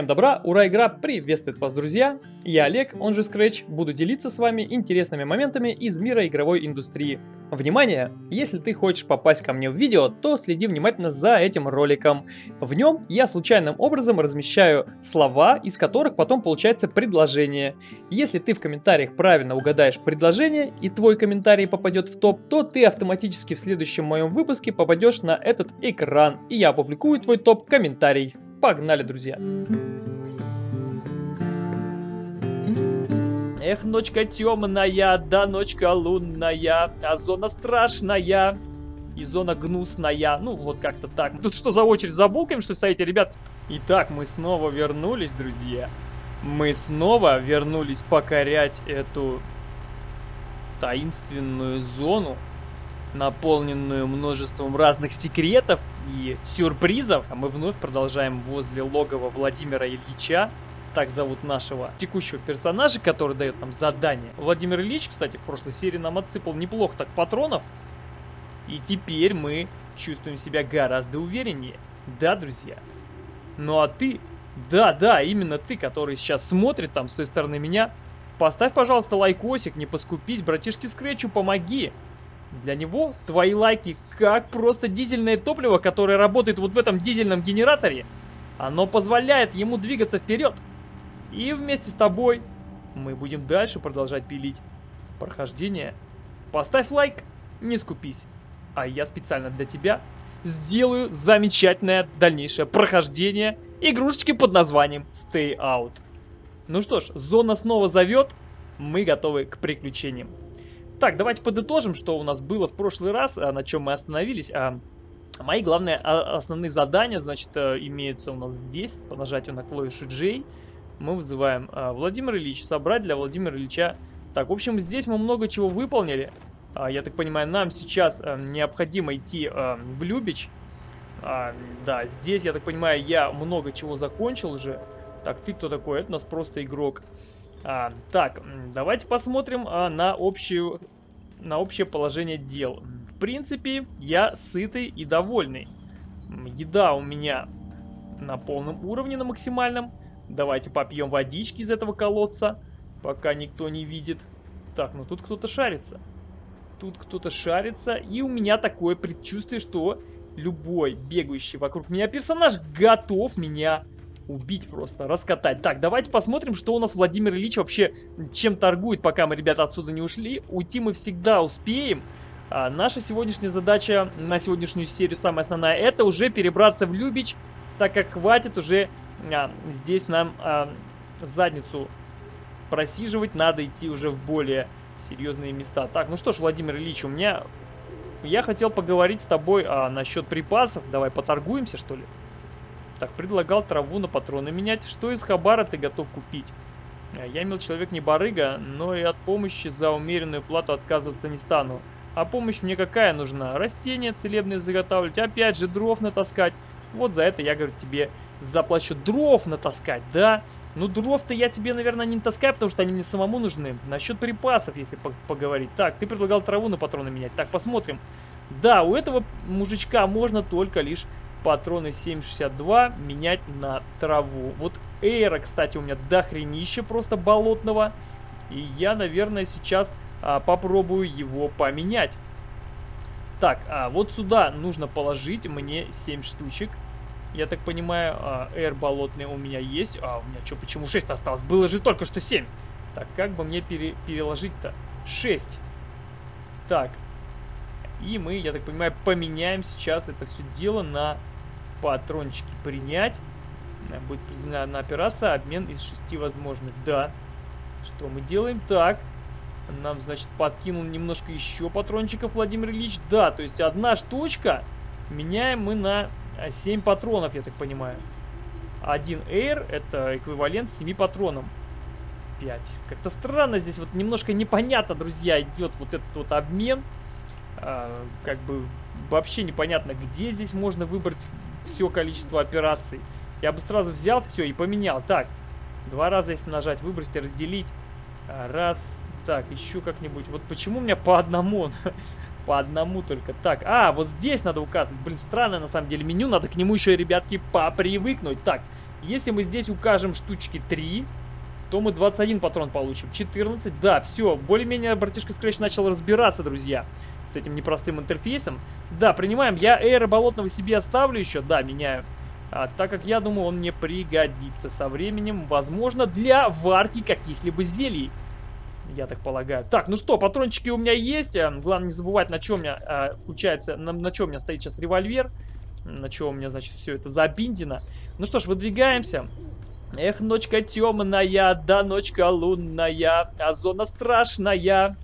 Всем добра, ура, игра приветствует вас, друзья! Я Олег, он же Scratch, буду делиться с вами интересными моментами из мира игровой индустрии. Внимание! Если ты хочешь попасть ко мне в видео, то следи внимательно за этим роликом. В нем я случайным образом размещаю слова, из которых потом получается предложение. Если ты в комментариях правильно угадаешь предложение и твой комментарий попадет в топ, то ты автоматически в следующем моем выпуске попадешь на этот экран, и я опубликую твой топ-комментарий. Погнали, друзья! Эх, ночка темная, да ночка лунная, а зона страшная и зона гнусная. Ну, вот как-то так. Тут что за очередь за булками, что стоите, ребят? Итак, мы снова вернулись, друзья. Мы снова вернулись покорять эту таинственную зону наполненную множеством разных секретов и сюрпризов. А мы вновь продолжаем возле логова Владимира Ильича. Так зовут нашего текущего персонажа, который дает нам задание. Владимир Ильич, кстати, в прошлой серии нам отсыпал неплохо так патронов. И теперь мы чувствуем себя гораздо увереннее. Да, друзья? Ну а ты, да, да, именно ты, который сейчас смотрит там с той стороны меня, поставь, пожалуйста, лайкосик, не поскупись, братишки Скретчу, помоги. Для него твои лайки как просто дизельное топливо, которое работает вот в этом дизельном генераторе. Оно позволяет ему двигаться вперед. И вместе с тобой мы будем дальше продолжать пилить прохождение. Поставь лайк, не скупись. А я специально для тебя сделаю замечательное дальнейшее прохождение игрушечки под названием Stay Out. Ну что ж, зона снова зовет, мы готовы к приключениям. Так, давайте подытожим, что у нас было в прошлый раз, а, на чем мы остановились. А, мои главные а, основные задания, значит, э, имеются у нас здесь, по нажатию на клавишу J. Мы вызываем Владимир Ильич, собрать для Владимира Ильича. Так, в общем, здесь мы много чего выполнили. Я так понимаю, нам сейчас э, необходимо идти э, в Любич. Да, здесь, я так понимаю, я много чего закончил уже. Так, ты кто такой? Это у нас просто игрок. А, так, давайте посмотрим а, на, общую, на общее положение дел. В принципе, я сытый и довольный. Еда у меня на полном уровне, на максимальном. Давайте попьем водички из этого колодца, пока никто не видит. Так, ну тут кто-то шарится. Тут кто-то шарится, и у меня такое предчувствие, что любой бегающий вокруг меня персонаж готов меня убить просто, раскатать. Так, давайте посмотрим, что у нас Владимир Ильич вообще чем торгует, пока мы, ребята, отсюда не ушли. Уйти мы всегда успеем. А, наша сегодняшняя задача на сегодняшнюю серию, самая основная, это уже перебраться в Любич, так как хватит уже а, здесь нам а, задницу просиживать, надо идти уже в более серьезные места. Так, ну что ж, Владимир Ильич, у меня... Я хотел поговорить с тобой а, насчет припасов. Давай поторгуемся, что ли? Так, предлагал траву на патроны менять. Что из хабара ты готов купить? Э, я имел человек не барыга, но и от помощи за умеренную плату отказываться не стану. А помощь мне какая нужна? Растения целебные заготавливать, опять же дров натаскать. Вот за это я, говорю, тебе заплачу. Дров натаскать, да? Ну, дров-то я тебе, наверное, не таскаю, потому что они мне самому нужны. Насчет припасов, если по поговорить. Так, ты предлагал траву на патроны менять. Так, посмотрим. Да, у этого мужичка можно только лишь патроны 7.62 менять на траву. Вот эйра, кстати, у меня дохренище просто болотного. И я, наверное, сейчас а, попробую его поменять. Так, а вот сюда нужно положить мне 7 штучек. Я так понимаю, а, эйр болотный у меня есть. А у меня что, почему 6 осталось? Было же только что 7. Так, как бы мне пере переложить-то? 6. Так. И мы, я так понимаю, поменяем сейчас это все дело на патрончики принять. Э, будет произведена операция, обмен из шести возможных. Да. Что мы делаем? Так. Нам, значит, подкинул немножко еще патрончиков Владимир Ильич. Да, то есть одна штучка меняем мы на 7 патронов, я так понимаю. Один Air это эквивалент 7 патронам. 5. Как-то странно здесь, вот немножко непонятно, друзья, идет вот этот вот обмен. А, как бы вообще непонятно, где здесь можно выбрать все количество операций. Я бы сразу взял все и поменял. Так, два раза если нажать, выбросить, разделить. Раз, так, еще как-нибудь. Вот почему у меня по одному? по одному только. Так, а, вот здесь надо указывать. Блин, странное на самом деле меню. Надо к нему еще, ребятки, попривыкнуть. Так, Если мы здесь укажем штучки 3, то мы 21 патрон получим. 14, да, все, более-менее братишка Scratch начал разбираться, друзья, с этим непростым интерфейсом. Да, принимаем, я эйра болотного себе оставлю еще, да, меняю. А, так как я думаю, он мне пригодится со временем, возможно, для варки каких-либо зелий. Я так полагаю. Так, ну что, патрончики у меня есть. А, главное не забывать, на чем у меня а, включается, на, на чем у меня стоит сейчас револьвер. На чем у меня, значит, все это забиндено. Ну что ж, выдвигаемся. Эх, ночка темная, да ночка лунная, а зона страшная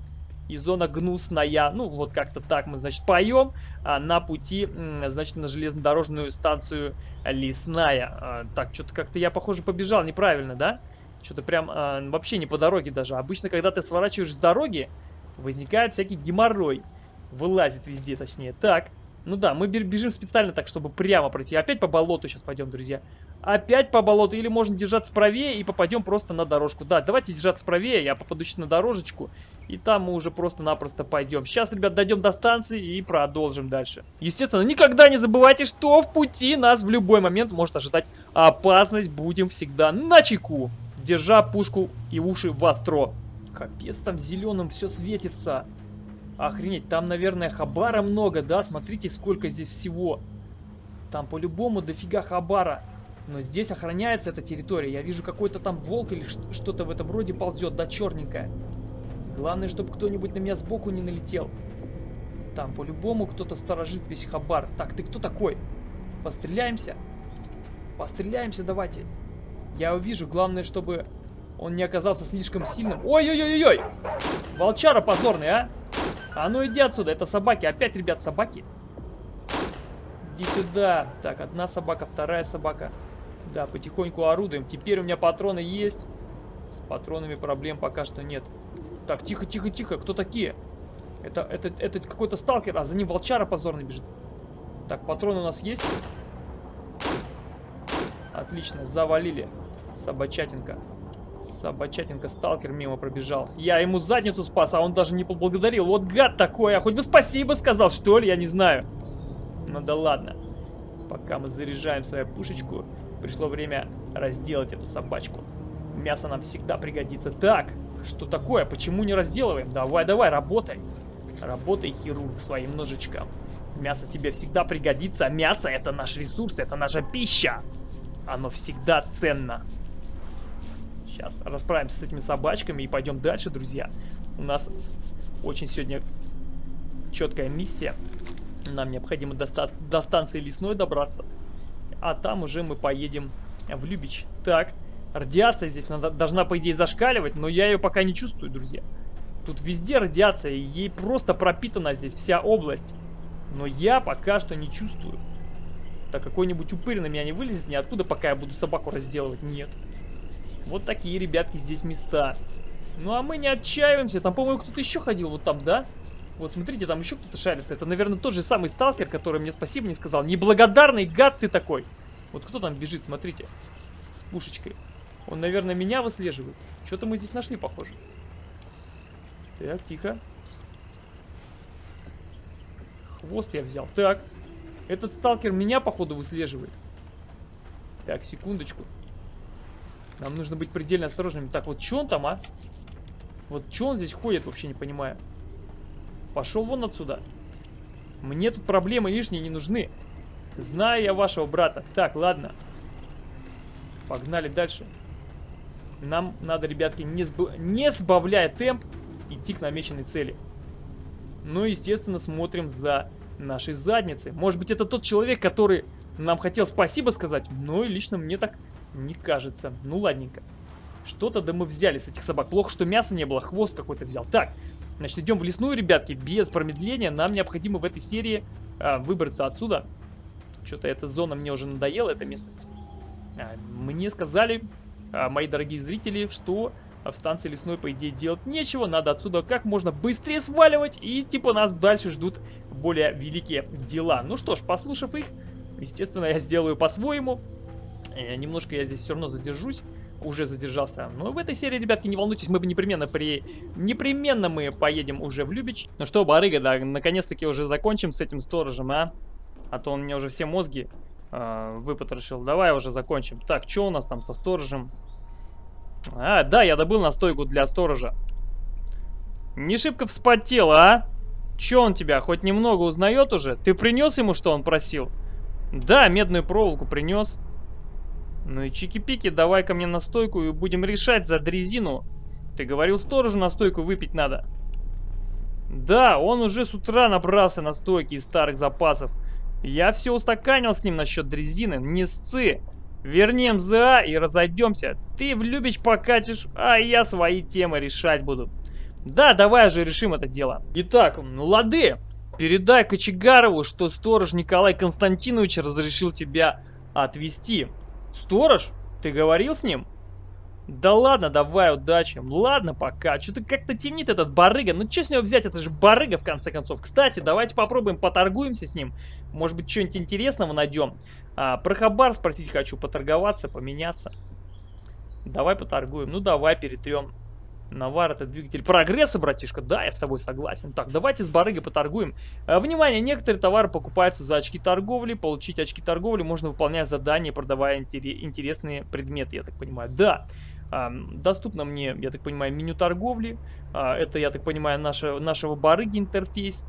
и зона гнусная. Ну, вот как-то так мы, значит, поем а, на пути, значит, на железнодорожную станцию Лесная. А, так, что-то как-то я, похоже, побежал неправильно, да? Что-то прям а, вообще не по дороге даже. Обычно, когда ты сворачиваешь с дороги, возникает всякий геморрой. Вылазит везде, точнее. Так, ну да, мы бежим специально так, чтобы прямо пройти. Опять по болоту сейчас пойдем, друзья. Опять по болоту. Или можно держаться правее и попадем просто на дорожку. Да, давайте держаться правее. Я попаду сейчас на дорожечку. И там мы уже просто-напросто пойдем. Сейчас, ребят, дойдем до станции и продолжим дальше. Естественно, никогда не забывайте, что в пути нас в любой момент может ожидать опасность. Будем всегда на чеку. Держа пушку и уши востро. Капец, там зеленым все светится. Охренеть, там, наверное, хабара много, да? Смотрите, сколько здесь всего. Там по-любому дофига хабара. Но здесь охраняется эта территория. Я вижу, какой-то там волк или что-то в этом роде ползет, да, черненькое. Главное, чтобы кто-нибудь на меня сбоку не налетел. Там по-любому кто-то сторожит весь хабар. Так, ты кто такой? Постреляемся? Постреляемся давайте. Я увижу, главное, чтобы он не оказался слишком сильным. Ой-ой-ой-ой! Волчара позорный, а! А ну иди отсюда, это собаки. Опять, ребят, собаки. Иди сюда. Так, одна собака, вторая собака. Да, потихоньку орудуем. Теперь у меня патроны есть. С патронами проблем пока что нет. Так, тихо, тихо, тихо. Кто такие? Это, это, это какой-то сталкер, а за ним волчара позорно бежит. Так, патроны у нас есть. Отлично, завалили. Собачатинка. Собачатинка, сталкер мимо пробежал. Я ему задницу спас, а он даже не поблагодарил. Вот гад такой, а хоть бы спасибо сказал, что ли, я не знаю. Ну да ладно. Пока мы заряжаем свою пушечку, пришло время разделать эту собачку. Мясо нам всегда пригодится. Так, что такое? Почему не разделываем? Давай, давай, работай. Работай, хирург, своим ножичком. Мясо тебе всегда пригодится. Мясо это наш ресурс, это наша пища. Оно всегда ценно. Сейчас расправимся с этими собачками и пойдем дальше, друзья. У нас очень сегодня четкая миссия. Нам необходимо до, до станции лесной добраться. А там уже мы поедем в Любич. Так, радиация здесь надо, должна, по идее, зашкаливать, но я ее пока не чувствую, друзья. Тут везде радиация, ей просто пропитана здесь вся область. Но я пока что не чувствую. Так какой-нибудь упырь на меня не вылезет ниоткуда, пока я буду собаку разделывать. Нет. Вот такие, ребятки, здесь места. Ну, а мы не отчаиваемся. Там, по-моему, кто-то еще ходил вот там, да? Вот, смотрите, там еще кто-то шарится. Это, наверное, тот же самый сталкер, который мне спасибо не сказал. Неблагодарный гад ты такой. Вот кто там бежит, смотрите. С пушечкой. Он, наверное, меня выслеживает. Что-то мы здесь нашли, похоже. Так, тихо. Хвост я взял. Так. Этот сталкер меня, походу, выслеживает. Так, секундочку. Нам нужно быть предельно осторожными. Так, вот что он там, а? Вот что он здесь ходит, вообще не понимаю. Пошел вон отсюда. Мне тут проблемы лишние не нужны. Знаю я вашего брата. Так, ладно. Погнали дальше. Нам надо, ребятки, не, сб... не сбавляя темп, идти к намеченной цели. Ну, естественно, смотрим за нашей задницей. Может быть, это тот человек, который нам хотел спасибо сказать, но лично мне так не кажется. Ну, ладненько. Что-то да мы взяли с этих собак. Плохо, что мяса не было, хвост какой-то взял. Так, значит, идем в лесную, ребятки, без промедления. Нам необходимо в этой серии а, выбраться отсюда. Что-то эта зона мне уже надоела, эта местность. А, мне сказали, а, мои дорогие зрители, что в станции лесной, по идее, делать нечего. Надо отсюда как можно быстрее сваливать. И типа нас дальше ждут более великие дела. Ну что ж, послушав их, естественно, я сделаю по-своему. Э, немножко я здесь все равно задержусь. Уже задержался. Но в этой серии, ребятки, не волнуйтесь, мы бы непременно при... Непременно мы поедем уже в Любич. Ну что, барыга, да, наконец-таки уже закончим с этим сторожем, а? А то он мне уже все мозги э, выпотрошил. Давай уже закончим. Так, что у нас там со сторожем? А, да, я добыл настойку для сторожа. Не шибко вспотел, а? Че он тебя, хоть немного узнает уже? Ты принес ему, что он просил? Да, медную проволоку принес. Ну и чики-пики, давай ко мне настойку и будем решать за дрезину. Ты говорил, сторожу настойку выпить надо. Да, он уже с утра набрался настойки из старых запасов. Я все устаканил с ним насчет дрезины. Не сцы. Верни МЗА и разойдемся. Ты в Любич покатишь, а я свои темы решать буду. Да, давай же решим это дело. Итак, ну лады. Передай Кочегарову, что сторож Николай Константинович разрешил тебя отвезти. Сторож? Ты говорил с ним? Да ладно, давай, удачи. Ладно, пока. Что-то как-то темнит этот барыга. Ну, что с него взять? Это же барыга, в конце концов. Кстати, давайте попробуем, поторгуемся с ним. Может быть, что-нибудь интересного найдем. А, про хабар спросить хочу, поторговаться, поменяться. Давай поторгуем. Ну, давай перетрем. Навар это двигатель прогресса, братишка. Да, я с тобой согласен. Так, давайте с барыгой поторгуем. А, внимание, некоторые товары покупаются за очки торговли. Получить очки торговли можно выполнять задания, продавая интересные предметы, я так понимаю. Да. Доступно мне, я так понимаю, меню торговли. А, это, я так понимаю, наша, нашего барыги интерфейс.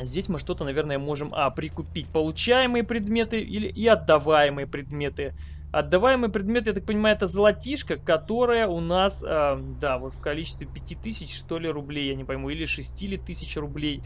Здесь мы что-то, наверное, можем а, прикупить получаемые предметы или и отдаваемые предметы. Отдаваемый предмет, я так понимаю, это золотишко, которое у нас, э, да, вот в количестве 5000, что ли, рублей, я не пойму, или 6 или тысяч рублей.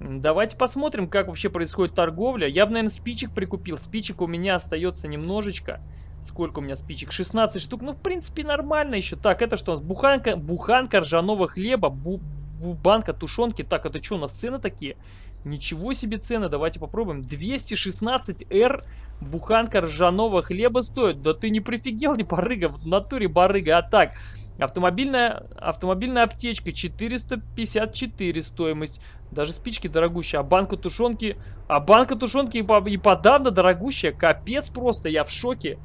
Давайте посмотрим, как вообще происходит торговля. Я бы, наверное, спичек прикупил. Спичек у меня остается немножечко. Сколько у меня спичек? 16 штук. Ну, в принципе, нормально еще. Так, это что у нас? Буханка, буханка ржаного хлеба, бу, бу, банка тушенки. Так, это что у нас цены такие? Ничего себе цены, давайте попробуем. 216R буханка ржаного хлеба стоит. Да ты не прифигел, не барыга, в натуре барыга. А так, автомобильная, автомобильная аптечка 454 стоимость. Даже спички дорогущие. А банка тушенки, а банка тушенки и, и подавно дорогущая. Капец просто, я в шоке.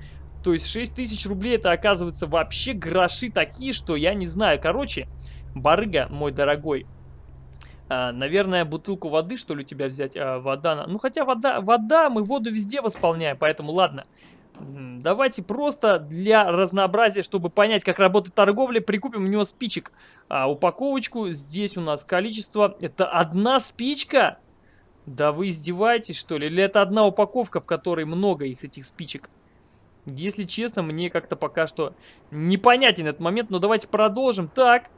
То есть 6 тысяч рублей это оказывается вообще гроши такие, что я не знаю. Короче, барыга, мой дорогой, а, наверное, бутылку воды, что ли, у тебя взять? А, вода. Ну, хотя вода, вода, мы воду везде восполняем, поэтому ладно. Давайте просто для разнообразия, чтобы понять, как работает торговля, прикупим у него спичек. А, упаковочку. Здесь у нас количество. Это одна спичка? Да вы издеваетесь, что ли? Или это одна упаковка, в которой много их, этих спичек? Если честно, мне как-то пока что непонятен этот момент, но давайте продолжим. Так,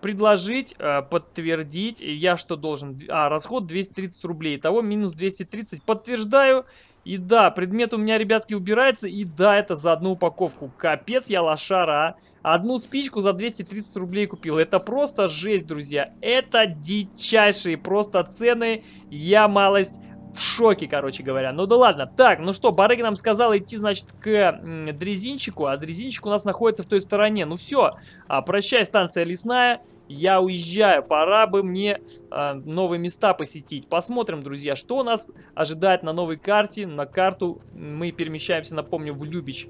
предложить, а, подтвердить. Я что должен? А, расход 230 рублей. Итого минус 230. Подтверждаю. И да, предмет у меня, ребятки, убирается. И да, это за одну упаковку. Капец, я лошара, а. Одну спичку за 230 рублей купил. Это просто жесть, друзья. Это дичайшие просто цены. Я малость в шоке, короче говоря. Ну да ладно. Так, ну что, Барыга нам сказал идти, значит, к дрезинчику, а дрезинчик у нас находится в той стороне. Ну все, а, прощай, станция лесная, я уезжаю. Пора бы мне а, новые места посетить. Посмотрим, друзья, что нас ожидает на новой карте. На карту мы перемещаемся, напомню, в Любич.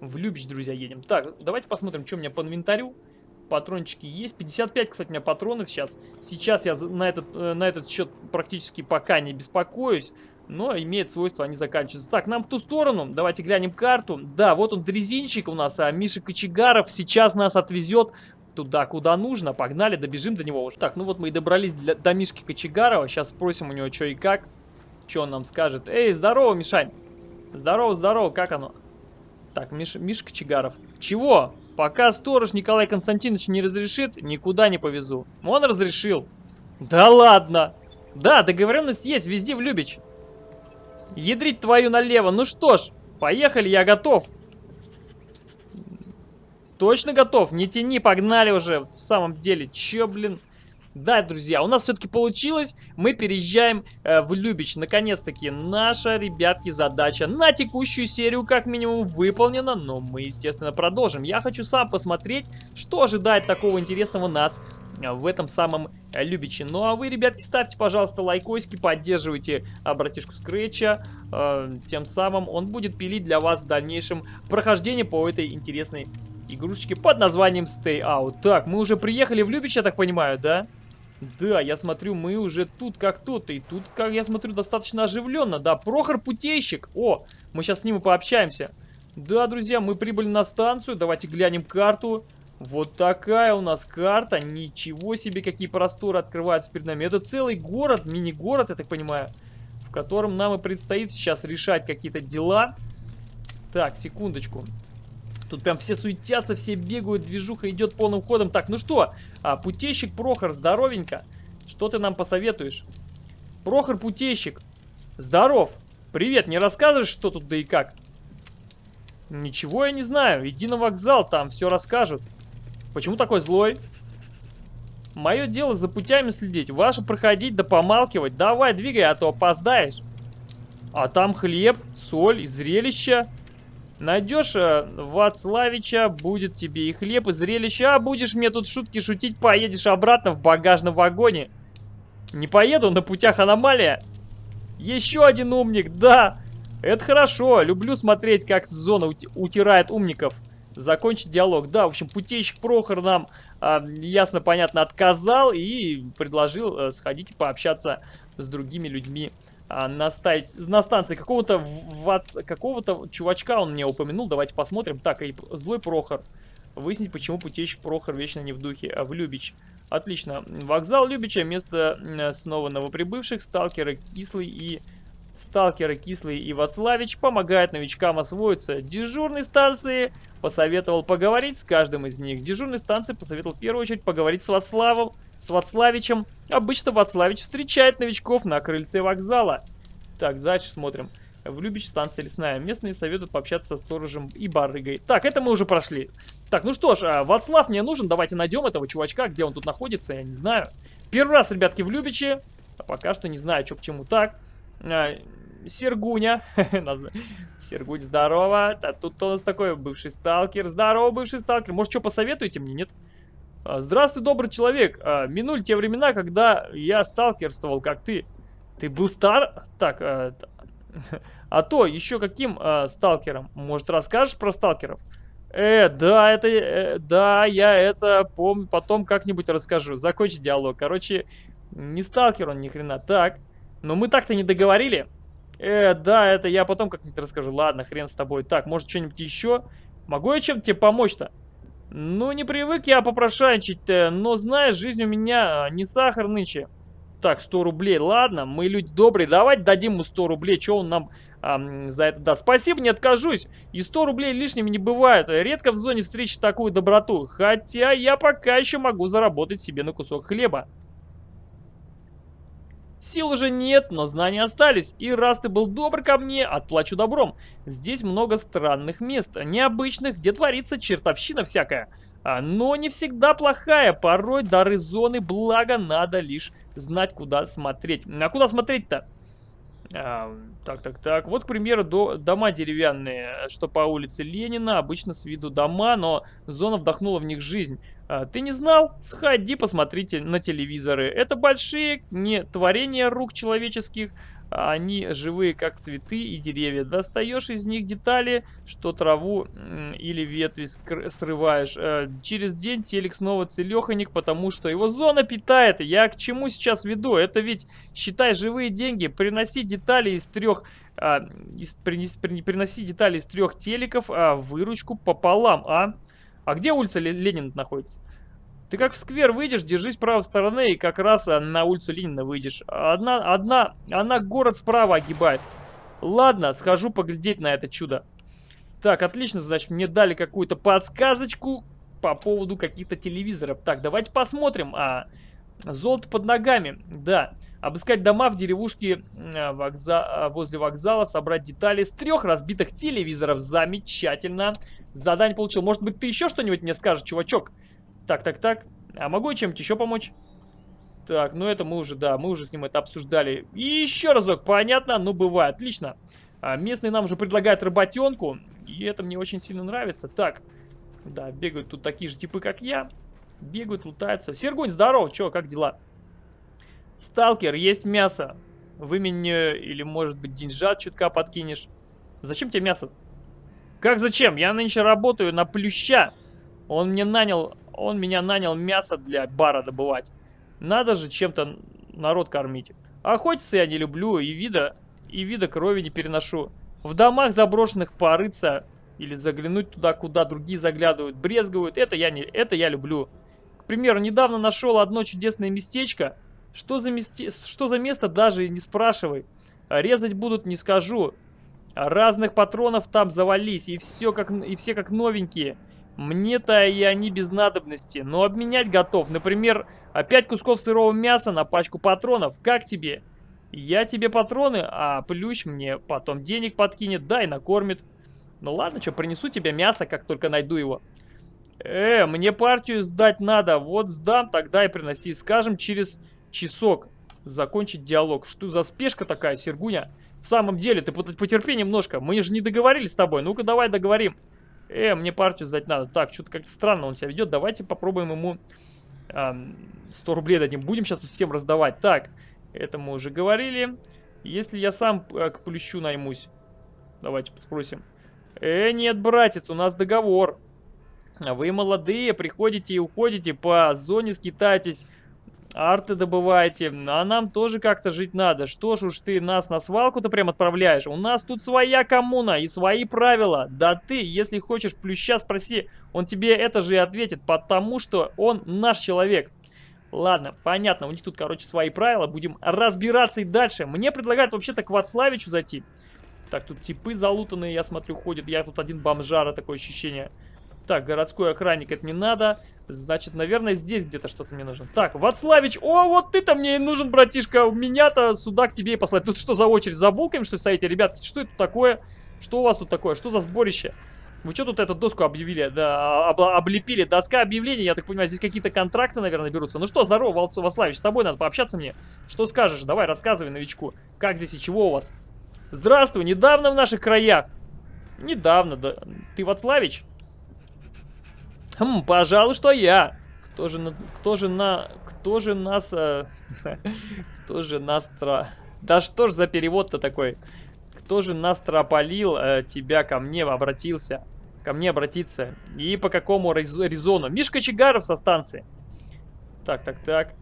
В Любич, друзья, едем. Так, давайте посмотрим, что у меня по инвентарю патрончики есть. 55, кстати, у меня патронов сейчас. Сейчас я на этот, э, на этот счет практически пока не беспокоюсь. Но имеет свойство, они заканчиваются. Так, нам в ту сторону. Давайте глянем карту. Да, вот он дрезинчик у нас, а Миша Кочегаров сейчас нас отвезет туда, куда нужно. Погнали, добежим до него уже. Так, ну вот мы и добрались для, до Мишки Кочегарова. Сейчас спросим у него, что и как. Что он нам скажет. Эй, здорово, Мишань. Здорово, здорово, как оно? Так, Миш, Миша Кочегаров. Чего? Пока сторож Николай Константинович не разрешит, никуда не повезу. Он разрешил. Да ладно. Да, договоренность есть, везде в Любич. Ядрить твою налево. Ну что ж, поехали, я готов. Точно готов? Не тяни, погнали уже. В самом деле, чё, блин... Да, друзья, у нас все-таки получилось. Мы переезжаем э, в Любич. Наконец-таки наша, ребятки, задача на текущую серию как минимум выполнена. Но мы, естественно, продолжим. Я хочу сам посмотреть, что ожидает такого интересного нас э, в этом самом э, Любиче. Ну а вы, ребятки, ставьте, пожалуйста, лайкосики, поддерживайте а, братишку Скретча. Э, тем самым он будет пилить для вас в дальнейшем прохождение по этой интересной игрушечке под названием Stay Out. Так, мы уже приехали в Любич, я так понимаю? Да, я смотрю, мы уже тут как тут. И тут, как я смотрю, достаточно оживленно. Да, Прохор Путейщик. О, мы сейчас с ним и пообщаемся. Да, друзья, мы прибыли на станцию. Давайте глянем карту. Вот такая у нас карта. Ничего себе, какие просторы открываются перед нами. Это целый город, мини-город, я так понимаю, в котором нам и предстоит сейчас решать какие-то дела. Так, секундочку. Тут прям все суетятся, все бегают, движуха идет полным ходом. Так, ну что, а, путейщик Прохор, здоровенько. Что ты нам посоветуешь? Прохор Путейщик, здоров. Привет, не рассказываешь, что тут да и как? Ничего я не знаю. Иди на вокзал, там все расскажут. Почему такой злой? Мое дело за путями следить. Ваше проходить да помалкивать. Давай, двигай, а то опоздаешь. А там хлеб, соль и зрелище. Найдешь э, Вацлавича, будет тебе и хлеб, и зрелище. А будешь мне тут шутки шутить, поедешь обратно в багажном вагоне. Не поеду, на путях аномалия. Еще один умник, да. Это хорошо, люблю смотреть, как зона утирает умников. Закончить диалог. Да, в общем, путейщик Прохор нам э, ясно, понятно отказал и предложил э, сходить и пообщаться с другими людьми на, ста... на станции какого-то какого-то чувачка он мне упомянул. Давайте посмотрим. Так, и злой Прохор. Выяснить, почему путейщик Прохор вечно не в духе, а в Любич. Отлично. Вокзал Любича, место снова новоприбывших, сталкеры Кислый и... Сталкеры Кислый и Вацлавич помогают новичкам освоиться. Дежурной станции посоветовал поговорить с каждым из них. Дежурной станции посоветовал в первую очередь поговорить с Вацлавом, с Вацлавичем. Обычно Вацлавич встречает новичков на крыльце вокзала. Так, дальше смотрим. В Любич станция лесная. Местные советуют пообщаться со сторожем и барыгой. Так, это мы уже прошли. Так, ну что ж, а, Вацлав мне нужен. Давайте найдем этого чувачка, где он тут находится, я не знаю. Первый раз, ребятки, в Любиче. А пока что не знаю, что к чему. Так, а, Сергуня. Сергунь, здорово. Тут у нас такой бывший сталкер. Здорово, бывший сталкер. Может, что посоветуете мне, нет? А, здравствуй, добрый человек. А, минули те времена, когда я сталкерствовал, как ты. Ты был стар... Так, а, а то, еще каким а, сталкером? Может, расскажешь про сталкеров? Э, да, это... Э, да, я это помню, потом как-нибудь расскажу. Закончи диалог. Короче, не сталкер он ни хрена. Так, но мы так-то не договорили. Э, да, это я потом как-нибудь расскажу. Ладно, хрен с тобой. Так, может, что-нибудь еще? Могу я чем-то тебе помочь-то? Ну, не привык я попрошайничать, но, знаешь, жизнь у меня а, не сахар нынче. Так, 100 рублей, ладно, мы люди добрые, давайте дадим ему 100 рублей, что он нам а, за это даст. Спасибо, не откажусь, и 100 рублей лишними не бывает, редко в зоне встречи такую доброту, хотя я пока еще могу заработать себе на кусок хлеба. Сил уже нет, но знания остались. И раз ты был добр ко мне, отплачу добром. Здесь много странных мест, необычных, где творится чертовщина всякая. А, но не всегда плохая. Порой дары зоны, благо надо лишь знать, куда смотреть. А куда смотреть-то? Так, так, так. Вот, к примеру, до, дома деревянные, что по улице Ленина. Обычно с виду дома, но зона вдохнула в них жизнь. А, ты не знал? Сходи, посмотрите на телевизоры. Это большие не творения рук человеческих, они живые, как цветы и деревья. Достаешь из них детали, что траву или ветви срываешь. Э, через день телек снова целеханик, потому что его зона питает. Я к чему сейчас веду? Это ведь, считай, живые деньги. Приноси детали из трех... А, из, принес, приноси детали из трех телеков, а выручку пополам, а? А где улица Ленина находится? Ты как в сквер выйдешь, держись правой стороны и как раз э, на улицу Ленина выйдешь. Одна, одна, она город справа огибает. Ладно, схожу поглядеть на это чудо. Так, отлично, значит, мне дали какую-то подсказочку по поводу каких-то телевизоров. Так, давайте посмотрим. А, золото под ногами, да. Обыскать дома в деревушке э, вокза... Э, возле вокзала, собрать детали с трех разбитых телевизоров. Замечательно. Задание получил. Может быть, ты еще что-нибудь мне скажешь, чувачок? Так, так, так. А могу я чем-нибудь еще помочь? Так, ну это мы уже, да, мы уже с ним это обсуждали. И еще разок, понятно? Ну, бывает, отлично. А, местные нам уже предлагают работенку, и это мне очень сильно нравится. Так, да, бегают тут такие же типы, как я. Бегают, лутаются. Сергунь, здорово, чё, как дела? Сталкер, есть мясо. Выменю или, может быть, деньжат чутка подкинешь. Зачем тебе мясо? Как зачем? Я нынче работаю на плюща. Он мне нанял он меня нанял мясо для бара добывать. Надо же чем-то народ кормить. Охотиться я не люблю, и вида, и вида крови не переношу. В домах заброшенных порыться или заглянуть туда, куда другие заглядывают, брезгуют, это я, не, это я люблю. К примеру, недавно нашел одно чудесное местечко. Что за, месте, что за место, даже не спрашивай. Резать будут, не скажу. Разных патронов там завались, и все как, и все как новенькие. Мне-то и они без надобности, но обменять готов. Например, 5 кусков сырого мяса на пачку патронов. Как тебе? Я тебе патроны, а плющ мне потом денег подкинет, да и накормит. Ну ладно, что, принесу тебе мясо, как только найду его. Э, мне партию сдать надо. Вот сдам, тогда и приноси. Скажем, через часок закончить диалог. Что за спешка такая, Сергуня? В самом деле, ты потерпи немножко. Мы же не договорились с тобой. Ну-ка, давай договорим. Э, мне партию сдать надо. Так, что-то как-то странно он себя ведет. Давайте попробуем ему э, 100 рублей дадим. Будем сейчас тут всем раздавать. Так, это мы уже говорили. Если я сам э, к плющу наймусь. Давайте спросим. Э, нет, братец, у нас договор. Вы молодые, приходите и уходите по зоне, скитайтесь арты добываете, а нам тоже как-то жить надо. Что ж уж ты нас на свалку-то прям отправляешь? У нас тут своя коммуна и свои правила. Да ты, если хочешь плюща, спроси, он тебе это же и ответит, потому что он наш человек. Ладно, понятно, у них тут, короче, свои правила, будем разбираться и дальше. Мне предлагают вообще-то к Вацлавичу зайти. Так, тут типы залутанные, я смотрю, ходят. Я тут один бомжара, такое ощущение. Так, городской охранник, это не надо. Значит, наверное, здесь где-то что-то мне нужно. Так, Вацлавич, о, вот ты-то мне и нужен, братишка. Меня-то сюда к тебе и послать. Тут что за очередь? За булками, что стоите? Ребят, что это такое? Что у вас тут такое? Что за сборище? Вы что тут эту доску объявили? Да, об, облепили. Доска объявлений, я так понимаю, здесь какие-то контракты, наверное, берутся. Ну что, здорово, Вацлавич, с тобой надо пообщаться мне. Что скажешь? Давай, рассказывай новичку. Как здесь и чего у вас? Здравствуй, недавно в наших краях. Недавно, да. Ты Вацлавич? Хм, пожалуй, что я. Кто же, кто же на, кто же нас, э, кто же нас, тра... да что ж за перевод-то такой? Кто же нас трополил, э, тебя ко мне обратился, ко мне обратиться? И по какому резону? Мишка Чигаров со станции. Так, так, так.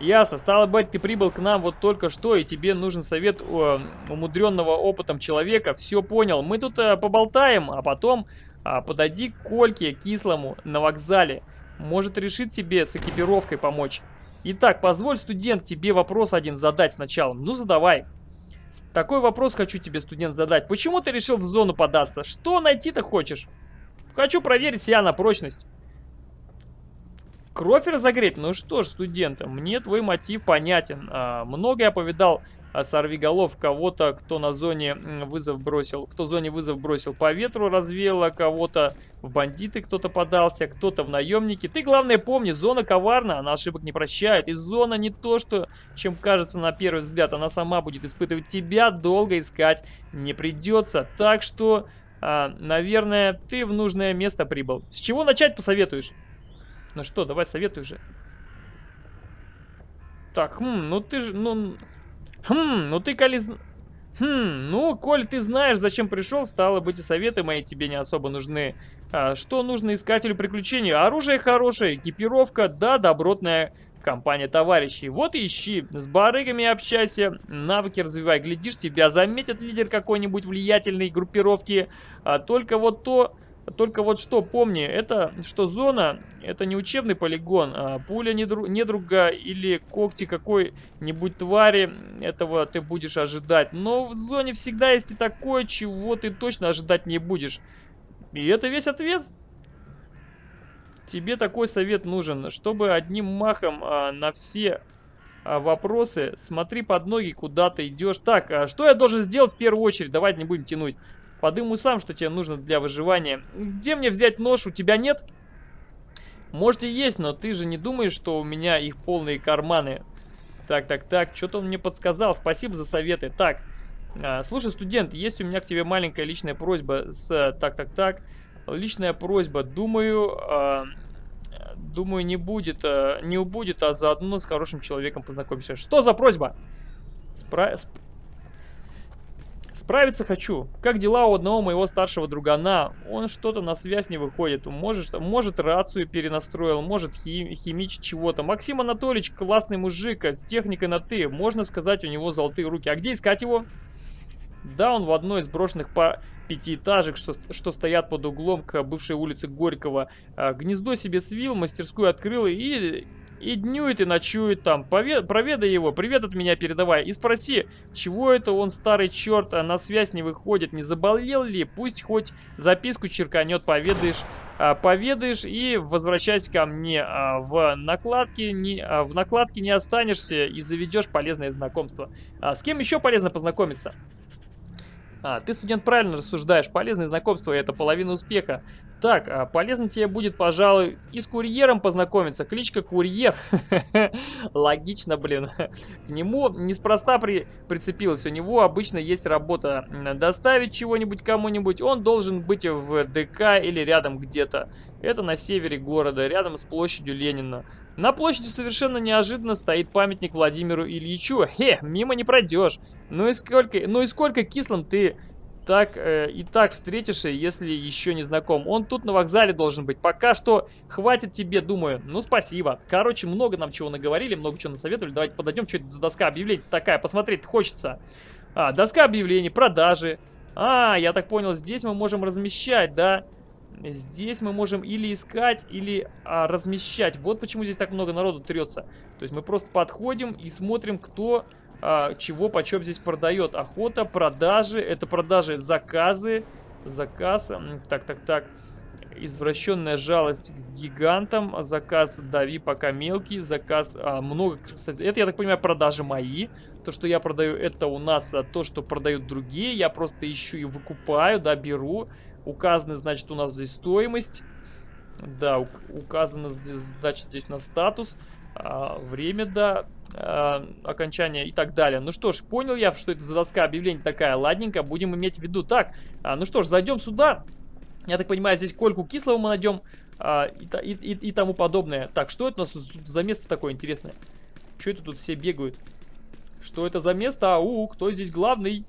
Ясно. Стало быть, ты прибыл к нам вот только что, и тебе нужен совет у, умудренного опытом человека. Все понял. Мы тут э, поболтаем, а потом а, подойди к Кольке Кислому на вокзале. Может решит тебе с экипировкой помочь. Итак, позволь, студент, тебе вопрос один задать сначала. Ну, задавай. Такой вопрос хочу тебе, студент, задать. Почему ты решил в зону податься? Что найти-то хочешь? Хочу проверить себя на прочность. Кровь разогреть? Ну что ж, студент, мне твой мотив понятен. А, я повидал а, сорвиголов, кого-то, кто на зоне вызов бросил, кто зоне вызов бросил по ветру, развеяло, кого-то в бандиты кто-то подался, кто-то в наемники. Ты, главное, помни, зона коварна, она ошибок не прощает. И зона не то, что, чем кажется на первый взгляд, она сама будет испытывать тебя, долго искать не придется. Так что, а, наверное, ты в нужное место прибыл. С чего начать посоветуешь? Ну что, давай советуй же. Так, хм, ну ты же, ну... Хм, ну ты, коли... Хм, ну, коль ты знаешь, зачем пришел, стало быть, и советы мои тебе не особо нужны. А, что нужно искателю приключений? Оружие хорошее, экипировка, да, добротная компания товарищей. Вот ищи, с барыгами общайся, навыки развивай. Глядишь, тебя заметит лидер какой-нибудь влиятельной группировки. А только вот то, только вот что, помни, это что зона, это не учебный полигон, а пуля недру, недруга или когти какой-нибудь твари, этого ты будешь ожидать. Но в зоне всегда есть и такое, чего ты точно ожидать не будешь. И это весь ответ. Тебе такой совет нужен, чтобы одним махом а, на все а, вопросы, смотри под ноги, куда ты идешь. Так, а что я должен сделать в первую очередь? Давайте не будем тянуть. Подумай сам, что тебе нужно для выживания. Где мне взять нож? У тебя нет? Может и есть, но ты же не думаешь, что у меня их полные карманы. Так, так, так, что-то он мне подсказал. Спасибо за советы. Так, а, слушай, студент, есть у меня к тебе маленькая личная просьба с... Так, так, так. Личная просьба. Думаю... А, думаю, не будет, а, не убудет, а заодно с хорошим человеком познакомишься. Что за просьба? Спра... Справиться хочу. Как дела у одного моего старшего другана? Он что-то на связь не выходит. Может, может рацию перенастроил, может хим, химичить чего-то. Максим Анатольевич классный мужик, а с техникой на «ты». Можно сказать, у него золотые руки. А где искать его? Да, он в одной из брошенных по пятиэтажек, что, что стоят под углом к бывшей улице Горького. А, гнездо себе свил, мастерскую открыл и и днюет, и ночует там. Повед... Проведай его, привет от меня передавай. И спроси, чего это он, старый черт, а на связь не выходит, не заболел ли? Пусть хоть записку черканет, поведаешь. А, поведаешь и возвращайся ко мне. А, в, накладке не, а, в накладке не останешься и заведешь полезное знакомство. А, с кем еще полезно познакомиться? А, ты, студент, правильно рассуждаешь. Полезное знакомство – это половина успеха. Так, а полезно тебе будет, пожалуй, и с курьером познакомиться. Кличка Курьер. Логично, блин. К нему неспроста при... прицепилась. У него обычно есть работа доставить чего-нибудь кому-нибудь. Он должен быть в ДК или рядом где-то. Это на севере города, рядом с площадью Ленина. На площади совершенно неожиданно стоит памятник Владимиру Ильичу. Хе, мимо не пройдешь. Ну и сколько, ну и сколько кислым ты так э, и так встретишься, если еще не знаком. Он тут на вокзале должен быть. Пока что хватит тебе, думаю. Ну, спасибо. Короче, много нам чего наговорили, много чего насоветовали. Давайте подойдем, что это за доска объявлений такая. Посмотреть хочется. А, доска объявлений, продажи. А, я так понял, здесь мы можем размещать, да? Здесь мы можем или искать, или а, размещать. Вот почему здесь так много народу трется. То есть мы просто подходим и смотрим, кто а, чего почем здесь продает. Охота, продажи, это продажи, заказы, заказ, так, так, так. Извращенная жалость к гигантам. Заказ дави пока мелкий. Заказ а, много, кстати. Это, я так понимаю, продажи мои. То, что я продаю, это у нас а, то, что продают другие. Я просто ищу и выкупаю, да, беру. Указаны, значит, у нас здесь стоимость. Да, указано, значит, здесь на статус. А, время, да э, окончания и так далее. Ну что ж, понял я, что это за доска объявлений такая. Ладненько, будем иметь в виду. Так, э, ну что ж, зайдем сюда. Я так понимаю, здесь кольку кислого мы найдем и, и, и тому подобное. Так, что это у нас за место такое интересное? Что это тут все бегают? Что это за место? Ау, кто здесь главный?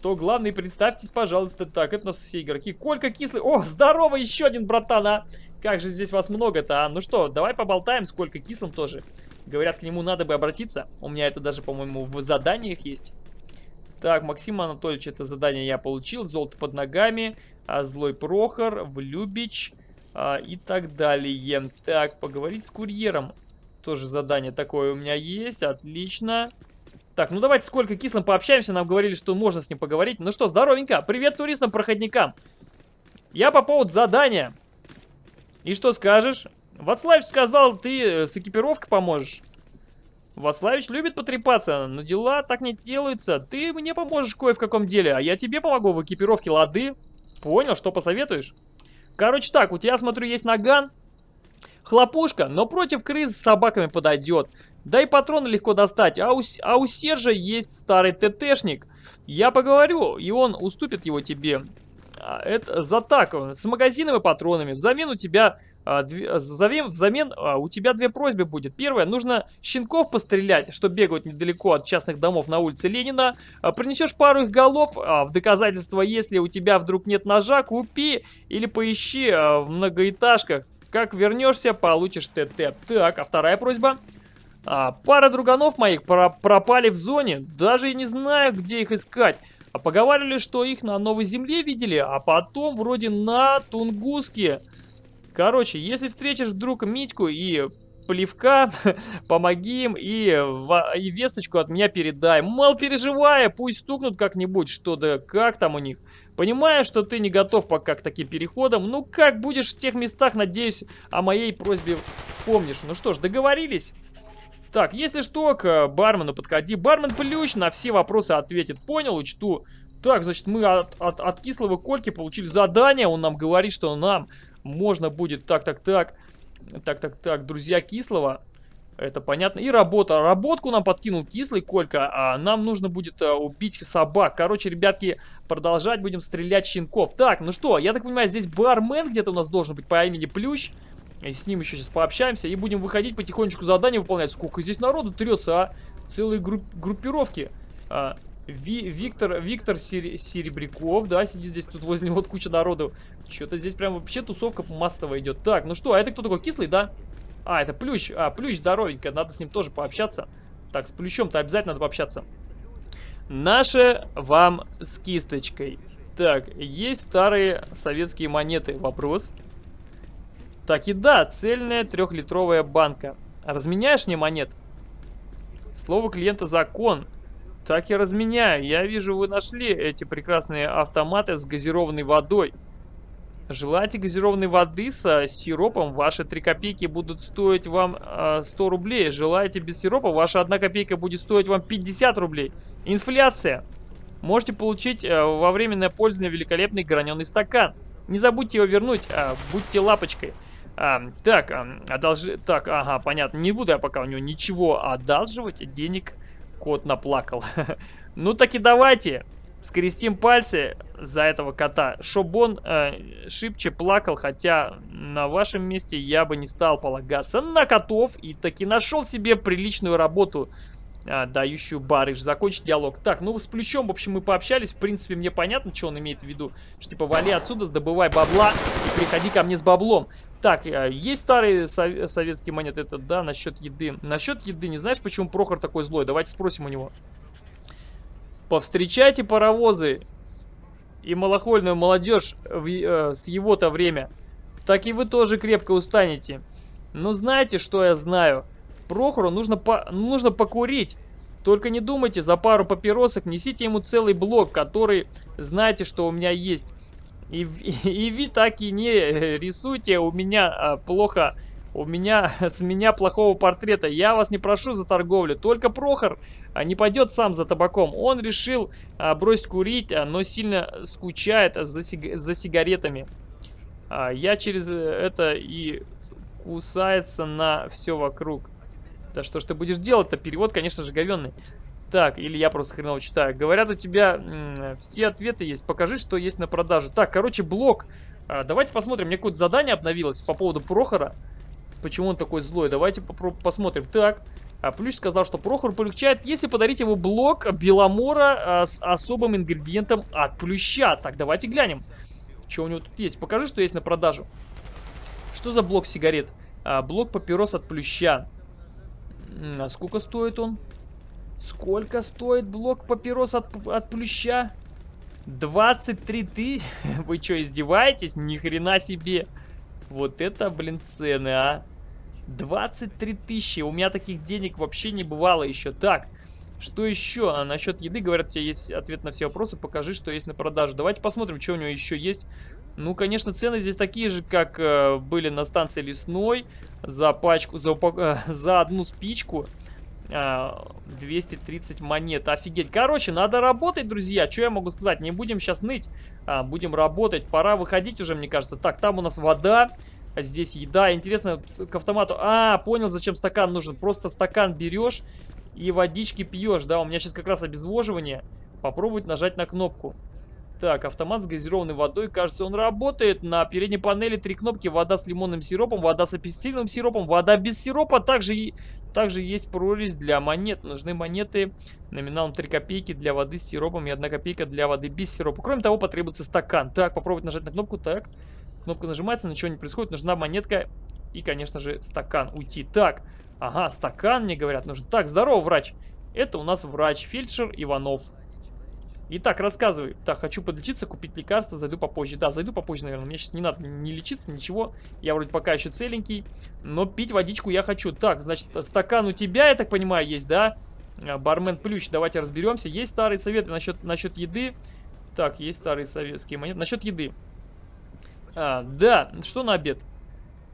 Кто главный? Представьтесь, пожалуйста. Так, это у нас все игроки. Колька кислый. О, здорово, еще один братан, а! Как же здесь вас много-то, а? Ну что, давай поболтаем, сколько кислым тоже. Говорят, к нему надо бы обратиться. У меня это даже, по-моему, в заданиях есть. Так, Максим Анатольевич, это задание я получил. Золото под ногами. А, Злой Прохор, Влюбич а, и так далее. Так, поговорить с курьером. Тоже задание такое у меня есть. Отлично. Так, ну давайте сколько кислым пообщаемся. Нам говорили, что можно с ним поговорить. Ну что, здоровенько. Привет туристам-проходникам. Я по поводу задания. И что скажешь? Вацлавич сказал, ты э, с экипировкой поможешь. Вацлавич любит потрепаться, но дела так не делаются. Ты мне поможешь кое в каком деле, а я тебе помогу в экипировке, лады? Понял, что посоветуешь? Короче так, у тебя, смотрю, есть наган. Хлопушка, но против крыс с собаками подойдет. Да и патроны легко достать. А у, а у Сержа есть старый ТТшник. Я поговорю, и он уступит его тебе. А, это за так, с магазином и патронами. Взамен у тебя, а, взамен, взамен а, у тебя две просьбы будет. Первое, нужно щенков пострелять, что бегают недалеко от частных домов на улице Ленина. А, принесешь пару их голов, в доказательство, если у тебя вдруг нет ножа, купи или поищи в многоэтажках. Как вернешься, получишь ТТ. Так, а вторая просьба? А, пара друганов моих про пропали в зоне, даже и не знаю, где их искать. А поговаривали, что их на Новой Земле видели, а потом вроде на Тунгуске. Короче, если встретишь вдруг Митьку и Плевка, помоги им и, и весточку от меня передай. Мол, переживая, пусть стукнут как-нибудь, что да как там у них. Понимаю, что ты не готов пока к таким переходам. Ну как будешь в тех местах, надеюсь, о моей просьбе вспомнишь. Ну что ж, договорились? Так, если что, к бармену подходи. Бармен Плющ на все вопросы ответит. Понял, учту. Так, значит, мы от, от, от кислого Кольки получили задание. Он нам говорит, что нам можно будет... Так, так, так. Так, так, так. Друзья кислого. Это понятно. И работа. Работку нам подкинул кислый Колька, а нам нужно будет а, убить собак. Короче, ребятки, продолжать будем стрелять щенков. Так, ну что, я так понимаю, здесь бармен где-то у нас должен быть по имени Плющ. И с ним еще сейчас пообщаемся. И будем выходить потихонечку задание выполнять. Сколько здесь народу трется, а? Целые групп группировки. А, Ви Виктор, Виктор Сер Серебряков, да, сидит здесь, тут возле него вот куча народу. Что-то здесь прям вообще тусовка массовая идет. Так, ну что, а это кто такой? Кислый, да? А, это Плющ. А, Плющ здоровенько, надо с ним тоже пообщаться. Так, с Плющом-то обязательно надо пообщаться. Наше вам с кисточкой. Так, есть старые советские монеты. Вопрос. Так и да, цельная трехлитровая банка. Разменяешь мне монет? Слово клиента закон. Так и разменяю. Я вижу, вы нашли эти прекрасные автоматы с газированной водой. Желаете газированной воды со сиропом? Ваши 3 копейки будут стоить вам э, 100 рублей. Желаете без сиропа? Ваша 1 копейка будет стоить вам 50 рублей. Инфляция. Можете получить э, во временное пользование великолепный граненый стакан. Не забудьте его вернуть, э, будьте лапочкой. А, так, одолжи... Так, ага, понятно. Не буду я пока у него ничего одалживать. Денег кот наплакал. ну так и давайте скрестим пальцы за этого кота. Чтоб он э, шибче плакал, хотя на вашем месте я бы не стал полагаться на котов. И таки нашел себе приличную работу а, дающую барыш. Закончить диалог. Так, ну с Плющом, в общем, мы пообщались. В принципе, мне понятно, что он имеет в виду. Что типа, вали отсюда, добывай бабла и приходи ко мне с баблом. Так, э, есть старые сов советские монеты, это да, насчет еды. Насчет еды, не знаешь, почему Прохор такой злой? Давайте спросим у него. Повстречайте паровозы и малохольную молодежь в, э, с его-то время. Так и вы тоже крепко устанете. Но знаете, что я знаю? Прохору нужно, по нужно покурить. Только не думайте, за пару папиросок несите ему целый блок, который знаете, что у меня есть. И, и, и вы так и не рисуйте у меня а, плохо, у меня, с меня плохого портрета. Я вас не прошу за торговлю. Только Прохор не пойдет сам за табаком. Он решил а, бросить курить, а, но сильно скучает за, сиг за сигаретами. А, я через это и кусается на все вокруг. Да что ж ты будешь делать-то? Перевод, конечно же, говенный. Так, или я просто хреново читаю. Говорят, у тебя все ответы есть. Покажи, что есть на продажу. Так, короче, блок. А, давайте посмотрим. Мне какое-то задание обновилось по поводу Прохора. Почему он такой злой? Давайте посмотрим. Так, а Плющ сказал, что Прохор полегчает, если подарить ему блок Беломора а, с особым ингредиентом от Плюща. Так, давайте глянем, что у него тут есть. Покажи, что есть на продажу. Что за блок сигарет? А, блок папирос от Плюща. А сколько стоит он? Сколько стоит блок папирос от, от Плюща? 23 тысяч? Вы что, издеваетесь? Ни хрена себе. Вот это, блин, цены, а. 23 тысячи. У меня таких денег вообще не бывало еще. Так, что еще? А насчет еды, говорят, у тебя есть ответ на все вопросы. Покажи, что есть на продажу. Давайте посмотрим, что у него еще есть. Ну, конечно, цены здесь такие же, как э, были на станции лесной. За пачку, за, э, за одну спичку. 230 а, монет. Офигеть. Короче, надо работать, друзья. Что я могу сказать? Не будем сейчас ныть. А, будем работать. Пора выходить уже, мне кажется. Так, там у нас вода. А здесь еда. Интересно, к автомату... А, понял, зачем стакан нужен. Просто стакан берешь и водички пьешь. Да, у меня сейчас как раз обезвоживание. Попробовать нажать на кнопку. Так, автомат с газированной водой. Кажется, он работает. На передней панели три кнопки. Вода с лимонным сиропом, вода с апельсиновым сиропом, вода без сиропа. Также, также есть прорезь для монет. Нужны монеты номиналом 3 копейки для воды с сиропом и 1 копейка для воды без сиропа. Кроме того, потребуется стакан. Так, попробовать нажать на кнопку. Так, кнопка нажимается, ничего не происходит. Нужна монетка и, конечно же, стакан. Уйти. Так, ага, стакан, мне говорят, нужен. Так, здорово, врач. Это у нас врач, фельдшер Иванов. Итак, рассказывай. Так, хочу подлечиться, купить лекарство, зайду попозже. Да, зайду попозже, наверное. Мне сейчас не надо не лечиться, ничего. Я вроде пока еще целенький. Но пить водичку я хочу. Так, значит, стакан у тебя, я так понимаю, есть, да? А, бармен Плющ, давайте разберемся. Есть старые советы насчет, насчет еды. Так, есть старые советские монеты. Насчет еды. А, да, что на обед?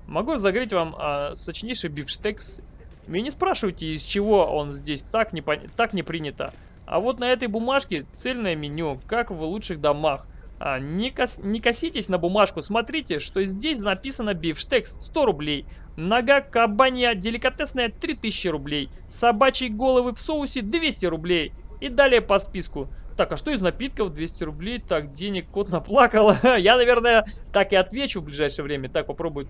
Могу разогреть вам а, сочнейший бифштекс. Меня не спрашивайте, из чего он здесь так не, так не принято. А вот на этой бумажке цельное меню, как в лучших домах. А, не, кос, не коситесь на бумажку, смотрите, что здесь написано бифштекс 100 рублей, нога кабанья деликатесная 3000 рублей, собачьи головы в соусе 200 рублей и далее по списку. Так, а что из напитков 200 рублей? Так, денег кот наплакал. Я, наверное, так и отвечу в ближайшее время. Так, попробую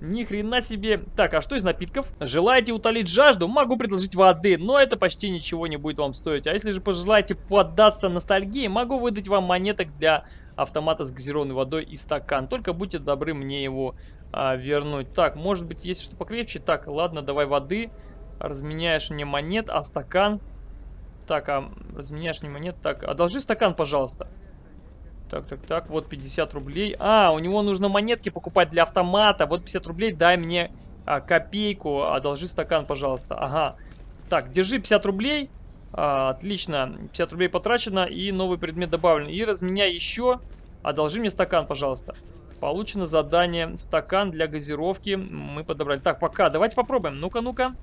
Ни хрена себе. Так, а что из напитков? Желаете утолить жажду? Могу предложить воды, но это почти ничего не будет вам стоить. А если же пожелаете поддаться ностальгии, могу выдать вам монеток для автомата с газированной водой и стакан. Только будьте добры мне его а, вернуть. Так, может быть есть что покрепче? Так, ладно, давай воды. Разменяешь мне монет, а стакан... Так, а разменяешь мне монет. Так, одолжи стакан, пожалуйста. Так, так, так, вот 50 рублей. А, у него нужно монетки покупать для автомата. Вот 50 рублей, дай мне а, копейку, одолжи стакан, пожалуйста. Ага. Так, держи 50 рублей. А, отлично, 50 рублей потрачено и новый предмет добавлен. И разменяй еще. Одолжи мне стакан, пожалуйста. Получено задание. Стакан для газировки мы подобрали. Так, пока. Давайте попробуем. Ну-ка, ну-ка.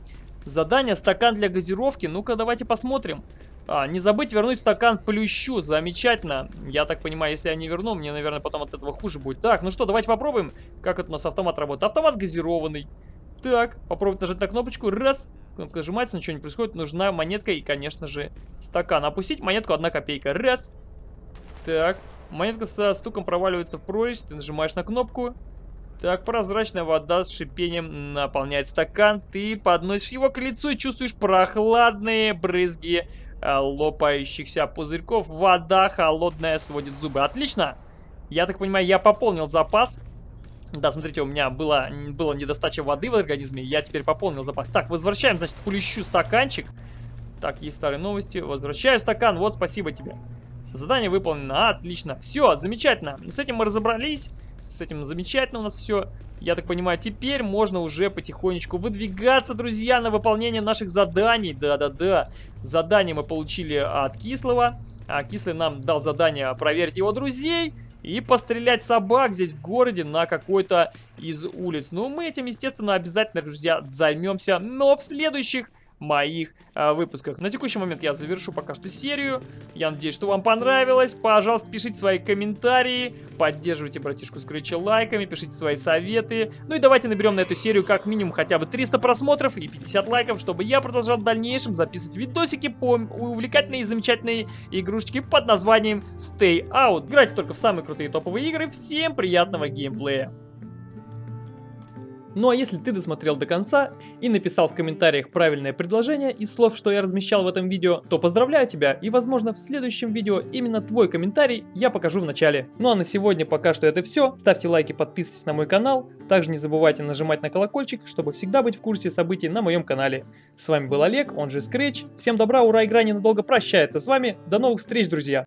Задание стакан для газировки. Ну-ка, давайте посмотрим. А, не забыть вернуть стакан плющу. Замечательно. Я так понимаю, если я не верну, мне, наверное, потом от этого хуже будет. Так, ну что, давайте попробуем, как это у нас автомат работает. Автомат газированный. Так, попробовать нажать на кнопочку. Раз. Кнопка нажимается, ничего не происходит. Нужна монетка и, конечно же, стакан. Опустить монетку, одна копейка. Раз. Так. Монетка со стуком проваливается в прорезь. Ты нажимаешь на кнопку. Так, прозрачная вода с шипением наполняет стакан. Ты подносишь его к лицу и чувствуешь прохладные брызги э, лопающихся пузырьков. Вода холодная сводит зубы. Отлично! Я так понимаю, я пополнил запас. Да, смотрите, у меня было, было недостача воды в организме. Я теперь пополнил запас. Так, возвращаем, значит, плющу стаканчик. Так, есть старые новости. Возвращаю стакан. Вот, спасибо тебе. Задание выполнено. Отлично. Все, замечательно. С этим мы разобрались. С этим замечательно у нас все. Я так понимаю, теперь можно уже потихонечку выдвигаться, друзья, на выполнение наших заданий. Да-да-да. Задание мы получили от Кислого. А Кислый нам дал задание проверить его друзей и пострелять собак здесь в городе на какой-то из улиц. Ну, мы этим, естественно, обязательно, друзья, займемся, но в следующих моих э, выпусках. На текущий момент я завершу пока что серию. Я надеюсь, что вам понравилось. Пожалуйста, пишите свои комментарии, поддерживайте братишку Скретча лайками, пишите свои советы. Ну и давайте наберем на эту серию как минимум хотя бы 300 просмотров и 50 лайков, чтобы я продолжал в дальнейшем записывать видосики по увлекательные и замечательные игрушечки под названием Stay Out. Играйте только в самые крутые топовые игры. Всем приятного геймплея! Ну а если ты досмотрел до конца и написал в комментариях правильное предложение из слов, что я размещал в этом видео, то поздравляю тебя и возможно в следующем видео именно твой комментарий я покажу в начале. Ну а на сегодня пока что это все. Ставьте лайки, подписывайтесь на мой канал. Также не забывайте нажимать на колокольчик, чтобы всегда быть в курсе событий на моем канале. С вами был Олег, он же Scratch. Всем добра, ура, игра ненадолго прощается с вами. До новых встреч, друзья!